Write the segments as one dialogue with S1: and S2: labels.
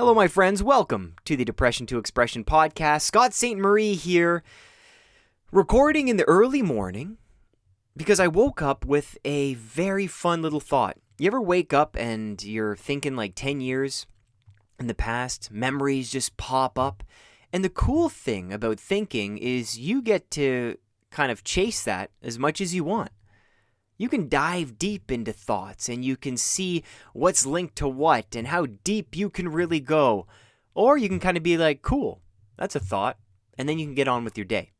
S1: Hello, my friends. Welcome to the Depression to Expression podcast. Scott St. Marie here, recording in the early morning because I woke up with a very fun little thought. You ever wake up and you're thinking like 10 years in the past, memories just pop up? And the cool thing about thinking is you get to kind of chase that as much as you want. You can dive deep into thoughts and you can see what's linked to what and how deep you can really go. Or you can kind of be like, cool, that's a thought. And then you can get on with your day.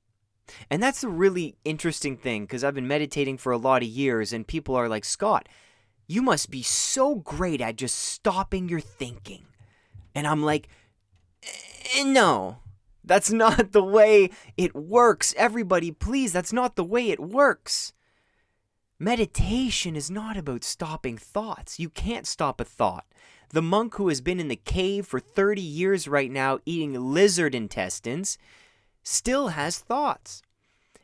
S1: And that's a really interesting thing because I've been meditating for a lot of years and people are like, Scott, you must be so great at just stopping your thinking. And I'm like, eh, no, that's not the way it works. Everybody, please, that's not the way it works. Meditation is not about stopping thoughts. You can't stop a thought. The monk who has been in the cave for 30 years right now eating lizard intestines still has thoughts.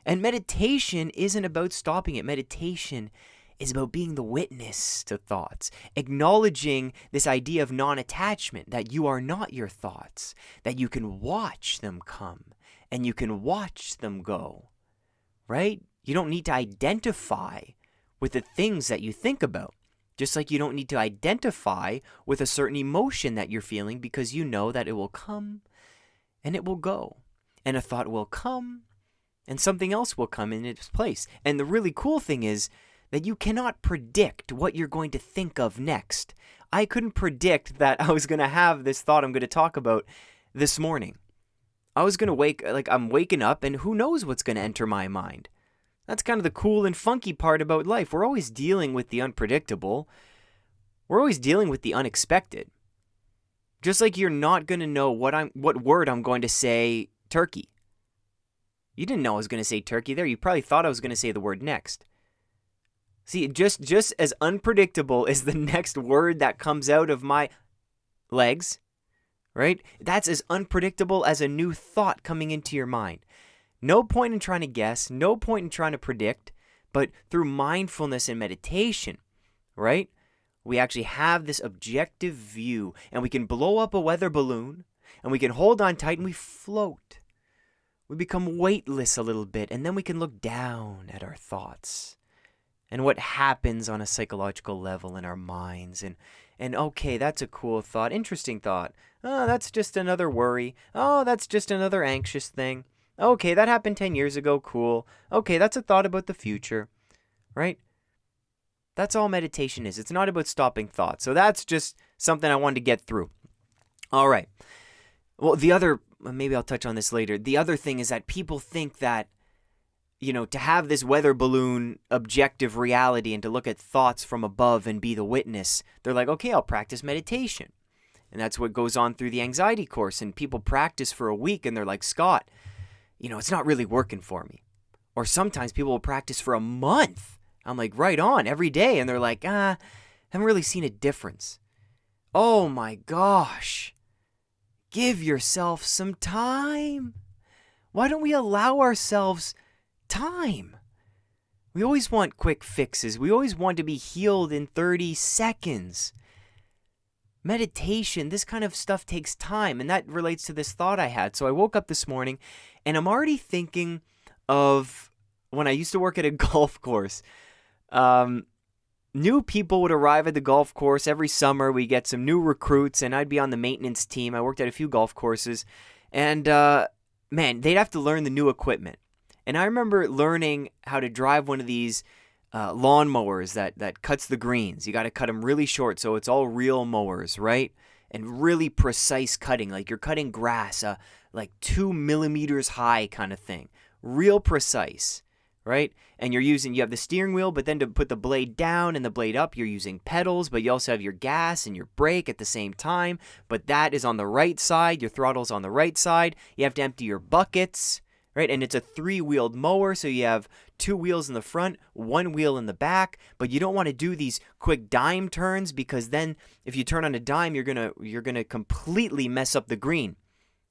S1: And meditation isn't about stopping it. Meditation is about being the witness to thoughts, acknowledging this idea of non attachment, that you are not your thoughts, that you can watch them come and you can watch them go, right? You don't need to identify with the things that you think about. Just like you don't need to identify with a certain emotion that you're feeling because you know that it will come and it will go. And a thought will come and something else will come in its place. And the really cool thing is that you cannot predict what you're going to think of next. I couldn't predict that I was going to have this thought I'm going to talk about this morning. I was going to wake, like, I'm waking up and who knows what's going to enter my mind. That's kind of the cool and funky part about life. We're always dealing with the unpredictable. We're always dealing with the unexpected. Just like you're not going to know what I'm what word I'm going to say turkey. You didn't know I was going to say turkey there. You probably thought I was going to say the word next. See, just just as unpredictable as the next word that comes out of my legs, right? That's as unpredictable as a new thought coming into your mind. No point in trying to guess, no point in trying to predict, but through mindfulness and meditation, right? We actually have this objective view and we can blow up a weather balloon and we can hold on tight and we float. We become weightless a little bit and then we can look down at our thoughts and what happens on a psychological level in our minds and and okay that's a cool thought interesting thought oh that's just another worry oh that's just another anxious thing Okay, that happened 10 years ago. Cool. Okay, that's a thought about the future, right? That's all meditation is. It's not about stopping thoughts. So that's just something I wanted to get through. All right. Well, the other, maybe I'll touch on this later. The other thing is that people think that, you know, to have this weather balloon objective reality and to look at thoughts from above and be the witness, they're like, okay, I'll practice meditation. And that's what goes on through the anxiety course. And people practice for a week and they're like, Scott, you know, it's not really working for me. Or sometimes people will practice for a month. I'm like, right on, every day. And they're like, ah, I haven't really seen a difference. Oh my gosh. Give yourself some time. Why don't we allow ourselves time? We always want quick fixes. We always want to be healed in 30 seconds meditation, this kind of stuff takes time. And that relates to this thought I had. So I woke up this morning and I'm already thinking of when I used to work at a golf course. Um, new people would arrive at the golf course every summer. We get some new recruits, and I'd be on the maintenance team. I worked at a few golf courses, and uh, man, they'd have to learn the new equipment. And I remember learning how to drive one of these uh, lawn mowers that that cuts the greens. You got to cut them really short, so it's all reel mowers, right? And really precise cutting, like you're cutting grass, uh, like two millimeters high, kind of thing. Real precise, right? And you're using you have the steering wheel, but then to put the blade down and the blade up, you're using pedals, but you also have your gas and your brake at the same time. But that is on the right side. Your throttle's on the right side. You have to empty your buckets right? And it's a three wheeled mower, so you have two wheels in the front, one wheel in the back, but you don't want to do these quick dime turns because then if you turn on a dime, you're going to you're going to completely mess up the green.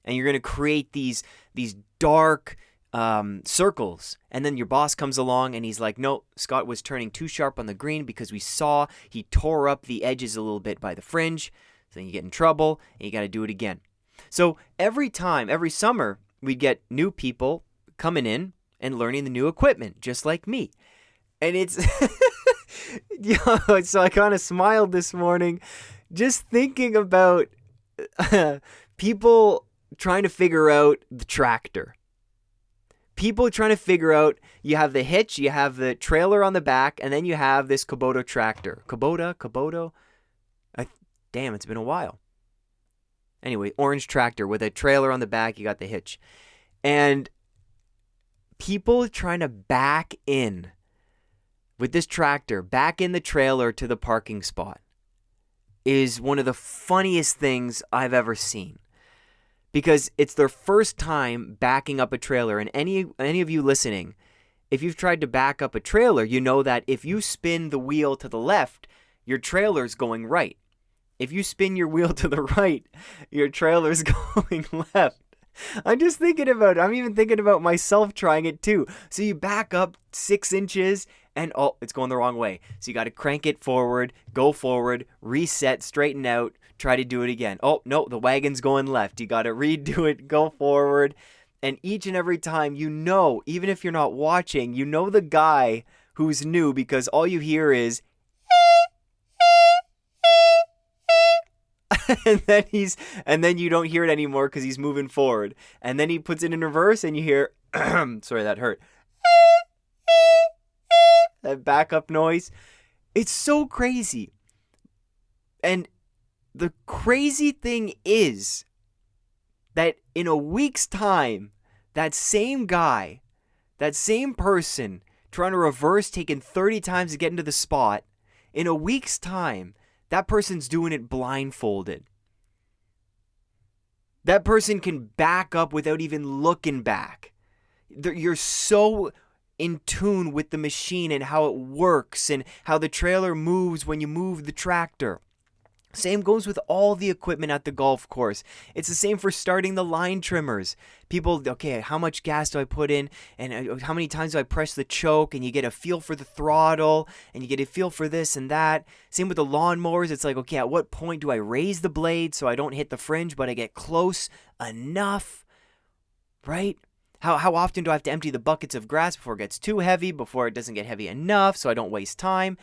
S1: And you're going to create these these dark um, circles. And then your boss comes along and he's like, no, Scott was turning too sharp on the green because we saw he tore up the edges a little bit by the fringe. So then you get in trouble and you got to do it again. So every time, every summer, we'd get new people coming in and learning the new equipment, just like me. And it's, so I kind of smiled this morning just thinking about uh, people trying to figure out the tractor. People trying to figure out you have the hitch, you have the trailer on the back, and then you have this Kubota tractor. Kubota, Kubota. Damn, it's been a while. Anyway, orange tractor with a trailer on the back, you got the hitch. And people trying to back in with this tractor, back in the trailer to the parking spot is one of the funniest things I've ever seen. Because it's their first time backing up a trailer and any any of you listening, if you've tried to back up a trailer, you know that if you spin the wheel to the left, your trailer's going right. If you spin your wheel to the right, your trailer's going left. I'm just thinking about I'm even thinking about myself trying it too. So you back up six inches and oh, it's going the wrong way. So you got to crank it forward, go forward, reset, straighten out, try to do it again. Oh, no, the wagon's going left. You got to redo it, go forward. And each and every time, you know, even if you're not watching, you know the guy who's new because all you hear is and then he's and then you don't hear it anymore because he's moving forward. And then he puts it in reverse and you hear sorry that hurt. That backup noise. It's so crazy. And the crazy thing is that in a week's time that same guy that same person trying to reverse taking 30 times to get into the spot in a week's time that person's doing it blindfolded. That person can back up without even looking back. You're so in tune with the machine and how it works and how the trailer moves when you move the tractor. Same goes with all the equipment at the golf course. It's the same for starting the line trimmers. People, okay, how much gas do I put in? And uh, how many times do I press the choke? And you get a feel for the throttle and you get a feel for this and that. Same with the lawnmowers. It's like, okay, at what point do I raise the blade so I don't hit the fringe, but I get close enough? Right? How, how often do I have to empty the buckets of grass before it gets too heavy, before it doesn't get heavy enough so I don't waste time?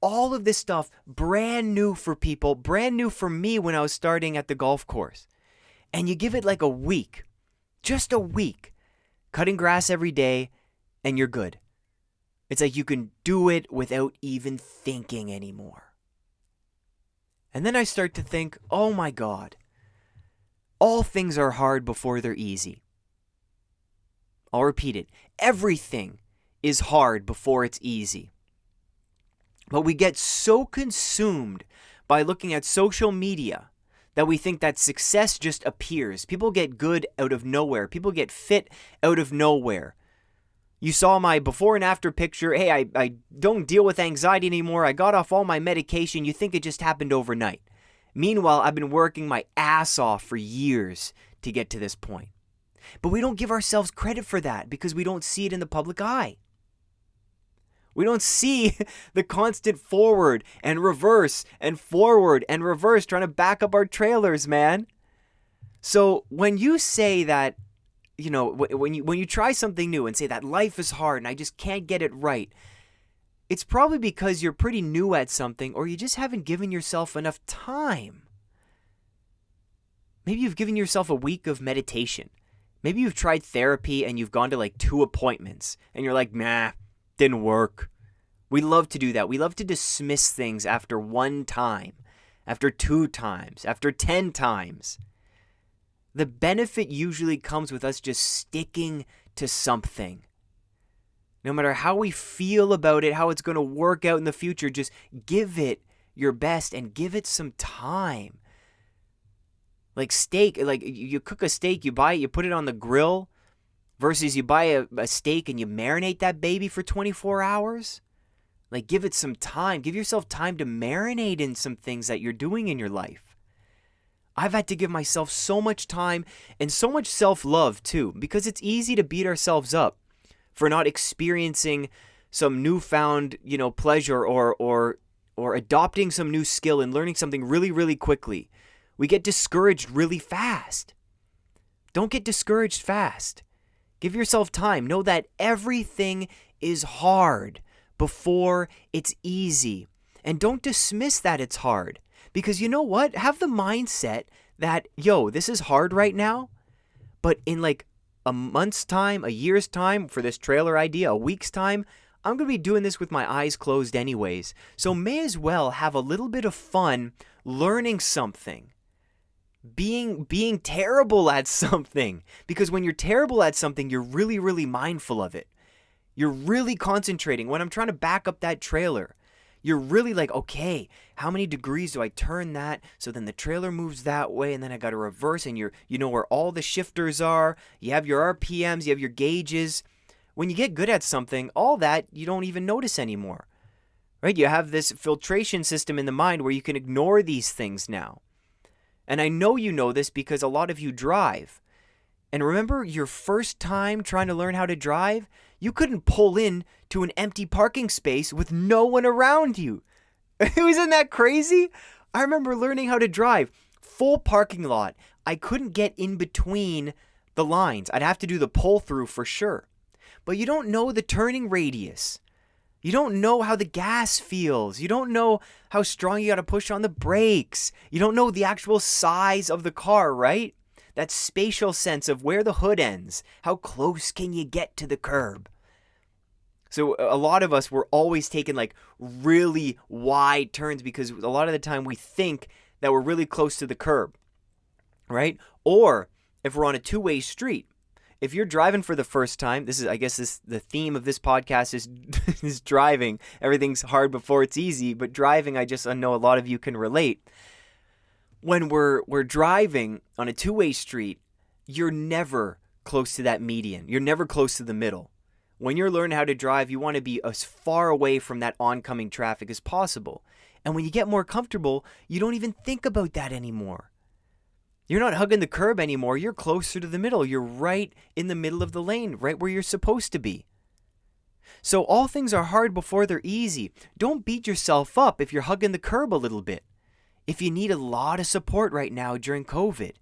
S1: All of this stuff brand new for people, brand new for me when I was starting at the golf course. And you give it like a week, just a week, cutting grass every day, and you're good. It's like you can do it without even thinking anymore. And then I start to think, oh my God, all things are hard before they're easy. I'll repeat it everything is hard before it's easy. But we get so consumed by looking at social media that we think that success just appears. People get good out of nowhere, people get fit out of nowhere. You saw my before and after picture. Hey, I, I don't deal with anxiety anymore. I got off all my medication. You think it just happened overnight. Meanwhile, I've been working my ass off for years to get to this point. But we don't give ourselves credit for that because we don't see it in the public eye. We don't see the constant forward and reverse and forward and reverse trying to back up our trailers, man. So when you say that, you know, when you when you try something new and say that life is hard and I just can't get it right, it's probably because you're pretty new at something or you just haven't given yourself enough time. Maybe you've given yourself a week of meditation. Maybe you've tried therapy and you've gone to like two appointments and you're like, nah, didn't work. We love to do that. We love to dismiss things after one time, after two times, after 10 times. The benefit usually comes with us just sticking to something. No matter how we feel about it, how it's going to work out in the future, just give it your best and give it some time. Like steak, like you cook a steak, you buy it, you put it on the grill, versus you buy a, a steak and you marinate that baby for 24 hours. Like, give it some time. Give yourself time to marinate in some things that you're doing in your life. I've had to give myself so much time and so much self love, too, because it's easy to beat ourselves up for not experiencing some newfound, you know, pleasure or, or, or adopting some new skill and learning something really, really quickly We get discouraged really fast. Don't get discouraged fast. Give yourself time. Know that everything is hard before it's easy. And don't dismiss that it's hard. Because you know what? Have the mindset that, yo, this is hard right now, but in like a month's time, a year's time for this trailer idea, a week's time, I'm going to be doing this with my eyes closed anyways. So may as well have a little bit of fun learning something. Being being terrible at something because when you're terrible at something, you're really really mindful of it. You're really concentrating. When I'm trying to back up that trailer, you're really like, okay, how many degrees do I turn that? So then the trailer moves that way, and then I got to reverse, and you're you know where all the shifters are. You have your RPMs, you have your gauges. When you get good at something, all that you don't even notice anymore. Right? You have this filtration system in the mind where you can ignore these things now. And I know you know this because a lot of you drive. And remember your first time trying to learn how to drive? You couldn't pull in to an empty parking space with no one around you. Isn't that crazy? I remember learning how to drive. Full parking lot. I couldn't get in between the lines. I'd have to do the pull through for sure. But you don't know the turning radius. You don't know how the gas feels. You don't know how strong you got to push on the brakes. You don't know the actual size of the car, right? That spatial sense of where the hood ends. How close can you get to the curb? So a lot of us were always taking like really wide turns because a lot of the time we think that we're really close to the curb, right? Or if we're on a two-way street, if you're driving for the first time, this is I guess this the theme of this podcast is is driving. Everything's hard before it's easy, but driving I just I know a lot of you can relate. When we're we're driving on a two-way street, you're never close to that median. You're never close to the middle when you're learning how to drive, you want to be as far away from that oncoming traffic as possible. And when you get more comfortable, you don't even think about that anymore. You're not hugging the curb anymore. You're closer to the middle. You're right in the middle of the lane, right where you're supposed to be. So, all things are hard before they're easy. Don't beat yourself up if you're hugging the curb a little bit. If you need a lot of support right now during COVID,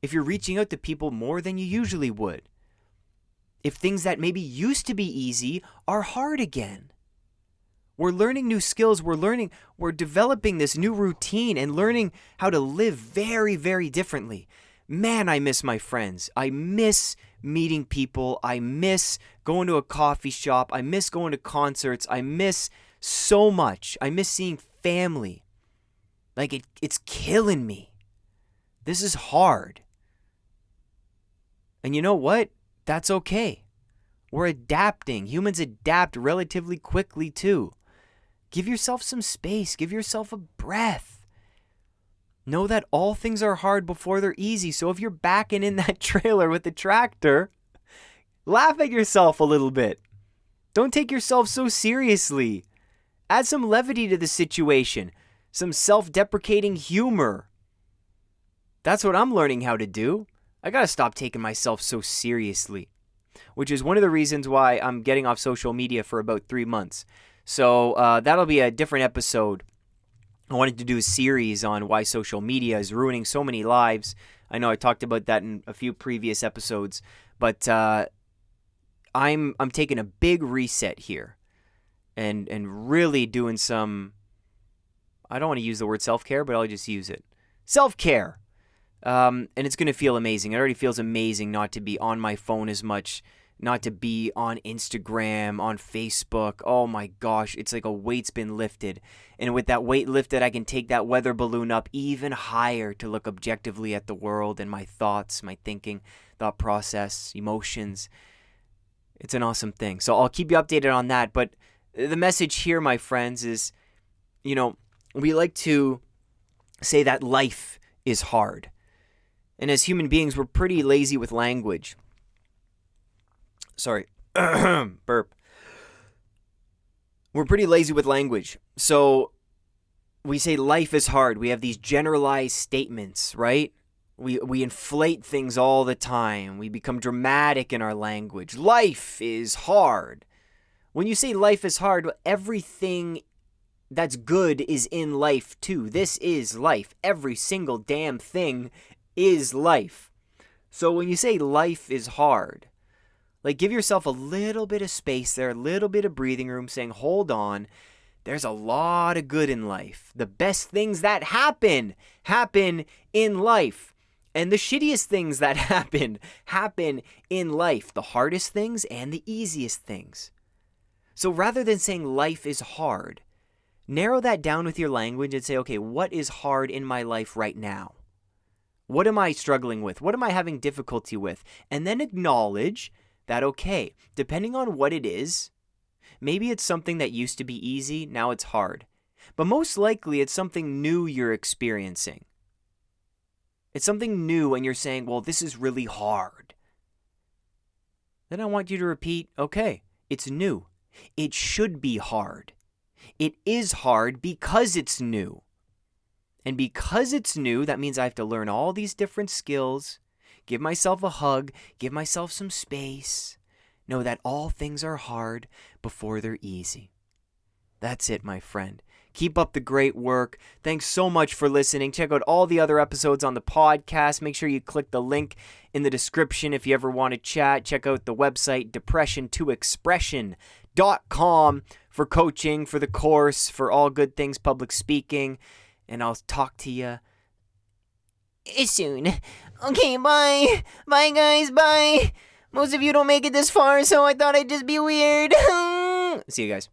S1: if you're reaching out to people more than you usually would, if things that maybe used to be easy are hard again. We're learning new skills. We're learning, we're developing this new routine and learning how to live very, very differently. Man, I miss my friends. I miss meeting people. I miss going to a coffee shop. I miss going to concerts. I miss so much. I miss seeing family. Like it, it's killing me. This is hard. And you know what? That's okay. We're adapting. Humans adapt relatively quickly, too. Give yourself some space, give yourself a breath. Know that all things are hard before they're easy. So if you're backing in that trailer with the tractor, laugh at yourself a little bit. Don't take yourself so seriously. Add some levity to the situation, some self deprecating humor. That's what I'm learning how to do. I gotta stop taking myself so seriously, which is one of the reasons why I'm getting off social media for about three months. So uh, that'll be a different episode. I wanted to do a series on why social media is ruining so many lives. I know I talked about that in a few previous episodes, but uh, I'm I'm taking a big reset here, and and really doing some. I don't want to use the word self care, but I'll just use it. Self care um, and it's going to feel amazing. It already feels amazing not to be on my phone as much, not to be on Instagram, on Facebook. Oh my gosh, it's like a weight's been lifted. And with that weight lifted, I can take that weather balloon up even higher to look objectively at the world and my thoughts, my thinking, thought process, emotions. It's an awesome thing. So I'll keep you updated on that. But the message here, my friends, is you know, we like to say that life is hard. And as human beings, we're pretty lazy with language. Sorry, burp. We're pretty lazy with language. So we say life is hard. We have these generalized statements, right? We, we inflate things all the time. We become dramatic in our language. Life is hard. When you say life is hard, everything that's good is in life too. This is life. Every single damn thing is life. So when you say life is hard, like give yourself a little bit of space there, a little bit of breathing room, saying, hold on. There's a lot of good in life. The best things that happen happen in life. And the shittiest things that happen happen in life. The hardest things and the easiest things. So rather than saying life is hard, narrow that down with your language and say, okay, what is hard in my life right now? What am I struggling with? What am I having difficulty with? And then acknowledge that, okay, depending on what it is, maybe it's something that used to be easy, now it's hard. But most likely it's something new you're experiencing. It's something new and you're saying, well, this is really hard. Then I want you to repeat, okay, it's new. It should be hard. It is hard because it's new. And because it's new, that means I have to learn all these different skills, give myself a hug, give myself some space, know that all things are hard before they're easy. That's it, my friend. Keep up the great work. Thanks so much for listening. Check out all the other episodes on the podcast. Make sure you click the link in the description if you ever want to chat. Check out the website, depression2expression.com for coaching, for the course, for all good things public speaking. And I'll talk to you soon. Okay, bye. Bye, guys. Bye. Most of you don't make it this far, so I thought I'd just be weird. See you guys.